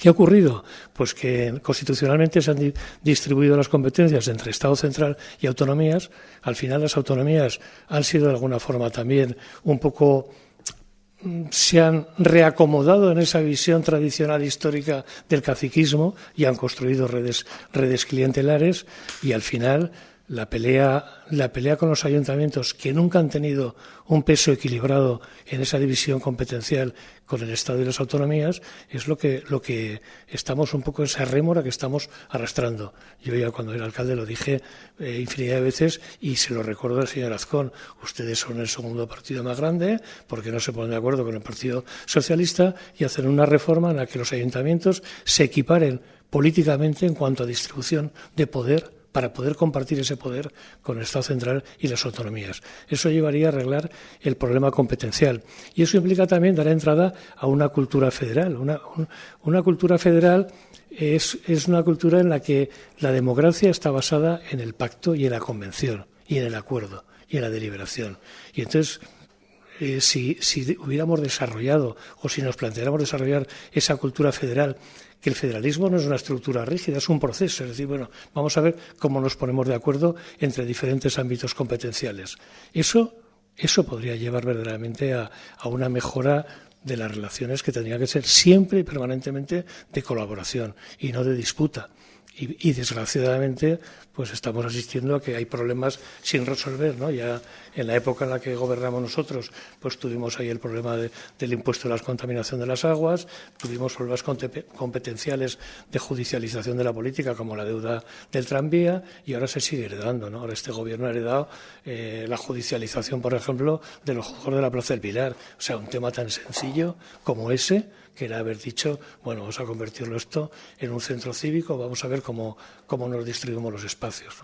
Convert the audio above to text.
¿Qué ha ocurrido? Pues que constitucionalmente se han distribuido las competencias entre Estado central y autonomías. Al final las autonomías han sido de alguna forma también un poco mm, se han reacomodado en esa visión tradicional histórica del caciquismo y han construido redes, redes clientelares y al final la pelea, la pelea con los ayuntamientos que nunca han tenido un peso equilibrado en esa división competencial con el Estado y las autonomías es lo que, lo que estamos un poco esa rémora que estamos arrastrando. Yo ya cuando era alcalde lo dije eh, infinidad de veces y se lo recuerdo al señor Azcón. Ustedes son el segundo partido más grande porque no se ponen de acuerdo con el Partido Socialista y hacen una reforma en la que los ayuntamientos se equiparen políticamente en cuanto a distribución de poder para poder compartir ese poder con el Estado central y las autonomías. Eso llevaría a arreglar el problema competencial. Y eso implica también dar entrada a una cultura federal. Una, cultura federal es, es una cultura en la que la democracia está basada en el pacto y en la convención y en el acuerdo y en la deliberación. Y entonces eh, si, si, hubiéramos desarrollado o si nos planteáramos desarrollar esa cultura federal que el federalismo no es una estructura rígida, es un proceso. Es decir, bueno, vamos a ver cómo nos ponemos de acuerdo entre diferentes ámbitos competenciales. Eso, eso podría llevar verdaderamente a, a una mejora de las relaciones que tendría que ser siempre y permanentemente de colaboración y no de disputa. Y, desgraciadamente pues estamos asistiendo a que hay problemas sin resolver no ya en la época en la que gobernamos nosotros pues tuvimos ahí el problema del impuesto a la contaminación de las aguas tuvimos problemas competenciales de judicialización de la política como la deuda del tranvía y ahora se sigue heredando no ahora este gobierno ha heredado eh, la judicialización por ejemplo de los juegos de la plaza del Pilar. O sea un tema tan sencillo como ese que era haber dicho, bueno, vamos a convertirlo esto en un centro cívico, vamos a ver cómo, cómo nos distribuimos los espacios.